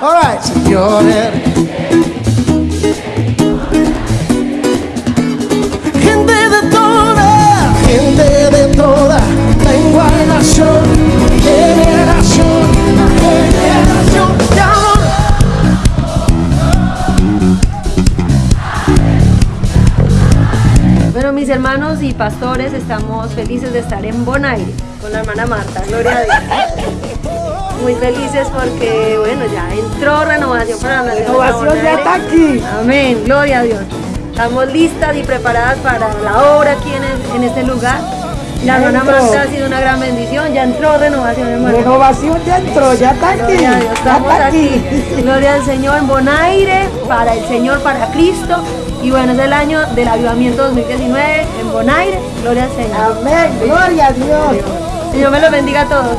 All right, señores. Gente de toda, gente de toda, tengo a nación, generación, generación de amor. Bueno, mis hermanos y pastores, estamos felices de estar en Bonaire con la hermana Marta, gloria a Dios. Muy felices porque, bueno, ya entró renovación para la Renovación ya está aquí. Amén, gloria a Dios. Estamos listas y preparadas para la obra aquí en, el- en este lugar. La hermana. Marta ha sido una gran bendición, ya entró renovación, hermano. Renovación ya entró, ya está aquí. Gloria a Dios, estamos aquí. Gloria al Señor Bonaire, para el Señor, para Cristo. Y bueno, es el año del avivamiento 2019 en Bonaire. Gloria al Señor. Amén, gloria a Dios. Señor me los bendiga a todos.